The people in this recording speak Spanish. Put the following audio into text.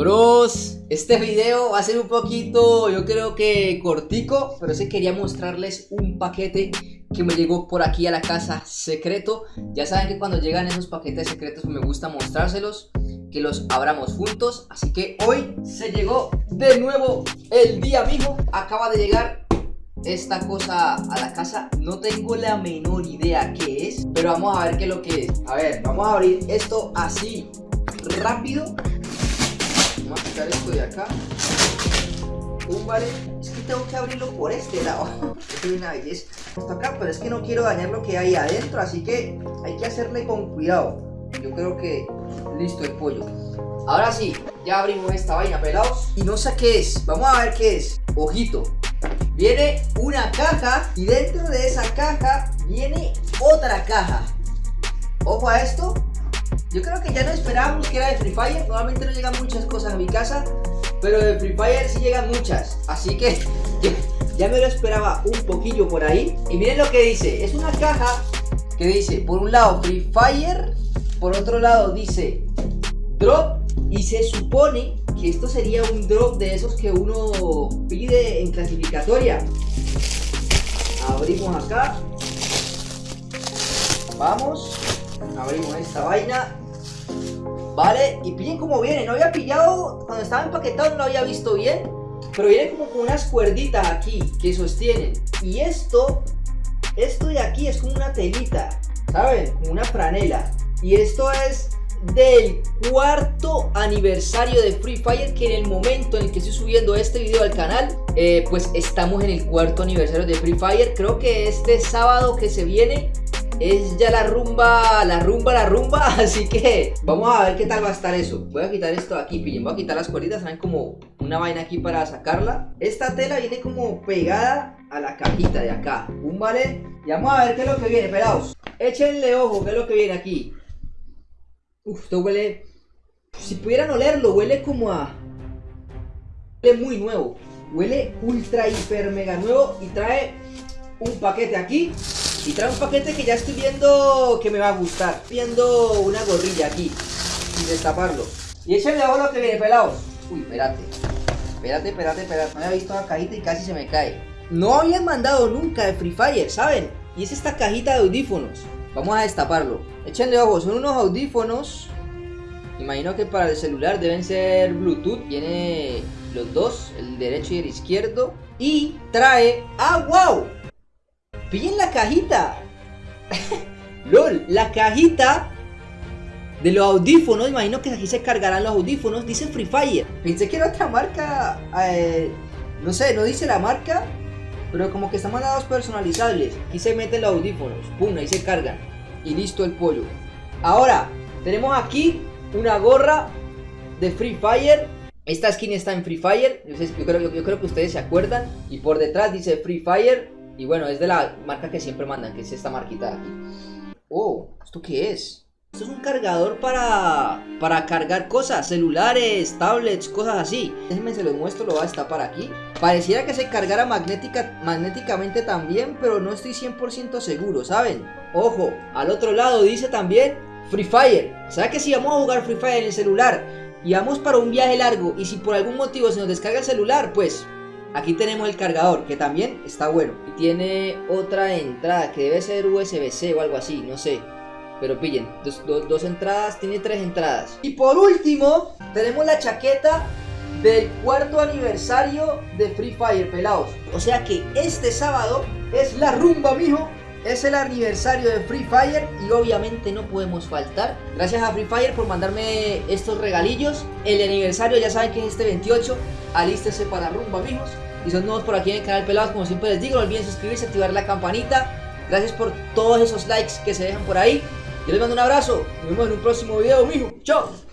Bros, este video va a ser un poquito, yo creo que cortico, pero sí quería mostrarles un paquete que me llegó por aquí a la casa secreto. Ya saben que cuando llegan esos paquetes secretos me gusta mostrárselos, que los abramos juntos. Así que hoy se llegó de nuevo el día mijo. Acaba de llegar esta cosa a la casa. No tengo la menor idea qué es, pero vamos a ver qué es lo que es. A ver, vamos a abrir esto así rápido Vamos a quitar esto de acá. Un vale. Es que tengo que abrirlo por este lado. es una belleza. Está acá, pero es que no quiero dañar lo que hay adentro. Así que hay que hacerle con cuidado. Yo creo que listo el pollo. Ahora sí, ya abrimos esta vaina, pelados. Y no sé qué es. Vamos a ver qué es. Ojito. Viene una caja y dentro de esa caja viene otra caja. Ojo a esto, yo creo que ya no esperábamos que era de Free Fire. Normalmente no llegan muchas cosas a mi casa. Pero de Free Fire sí llegan muchas. Así que ya, me lo esperaba un poquillo por ahí. Y miren lo que dice. Es una caja que dice, por un lado Free Fire. Por otro lado dice Drop. Y se supone que esto sería un drop de esos que uno pide en clasificatoria. Abrimos acá. Vamos. Abrimos esta vaina. Vale, y pillen como viene. No había pillado, cuando estaba empaquetado no lo había visto bien. Pero viene como con unas cuerditas aquí que sostienen. Y esto, esto de aquí es como una telita, ¿saben? una franela. Y esto es del cuarto aniversario de Free Fire que en el momento en el que estoy subiendo este video al canal eh, pues estamos en el cuarto aniversario de Free Fire creo que este sábado que se viene es ya la rumba, la rumba, la rumba Así que vamos a ver qué tal va a estar eso. Voy a quitar esto aquí, pillen, voy a quitar las cuerditas Saben como una vaina aquí para sacarla. Esta tela viene como pegada a la cajita de acá Un vale. Y vamos a ver qué es lo que viene, pelados. Échenle ojo, qué es lo que viene aquí. Uf, esto huele Si pudieran olerlo, huele como a Huele muy nuevo. Huele ultra, hiper, mega nuevo Y trae un paquete aquí y trae un paquete que ya estoy viendo que me va a gustar. Viendo una gorrilla aquí. Sin destaparlo. Y échale a lo que viene, pelados. Uy, espérate. Espérate, espérate, espérate. No había visto la cajita y casi se me cae. No habían mandado nunca de Free Fire, ¿saben? Y es esta cajita de audífonos. Vamos a destaparlo. Échenle ojo, son unos audífonos. Imagino que para el celular deben ser Bluetooth. Tiene los dos, el derecho y el izquierdo. Y trae... ¡Ah, wow! Pillen la cajita. LOL, la cajita de los audífonos. Imagino que aquí se cargarán los audífonos. Dice Free Fire. Pensé que era otra marca. Eh, no sé, no dice la marca. Pero como que están mandados personalizables. Aquí se meten los audífonos. Pum, ahí se cargan. Y listo el pollo. Ahora, tenemos aquí una gorra de Free Fire. Esta skin está en Free Fire. Yo creo, yo creo que ustedes se acuerdan. Y por detrás dice Free Fire. Y bueno, es de la marca que siempre mandan, que es esta marquita de aquí. Oh, ¿esto qué es? Esto es un cargador para, para cargar cosas, celulares, tablets, cosas así. Déjenme se los muestro, lo voy a destapar aquí. Pareciera que se cargara magnética, magnéticamente también, pero no estoy 100% seguro, ¿saben? Ojo, al otro lado dice también Free Fire. ¿Sabe que si vamos a jugar Free Fire en el celular y vamos para un viaje largo y si por algún motivo se nos descarga el celular, pues Aquí tenemos el cargador, que también está bueno. Y tiene otra entrada, que debe ser USB-C o algo así, no sé. Pero pillen, dos, entradas, tiene tres entradas. Y por último, tenemos la chaqueta del cuarto aniversario de Free Fire, pelados. O sea que este sábado es la rumba, mijo. Es el aniversario de Free Fire y obviamente no podemos faltar. Gracias a Free Fire por mandarme estos regalillos. El aniversario ya saben que es este 28. Alístense para rumba, amigos. Y son nuevos por aquí en el canal Pelados, como siempre les digo, no olviden suscribirse, activar la campanita. Gracias por todos esos likes que se dejan por ahí. Yo les mando un abrazo. Nos vemos en un próximo video, mijo. Chao.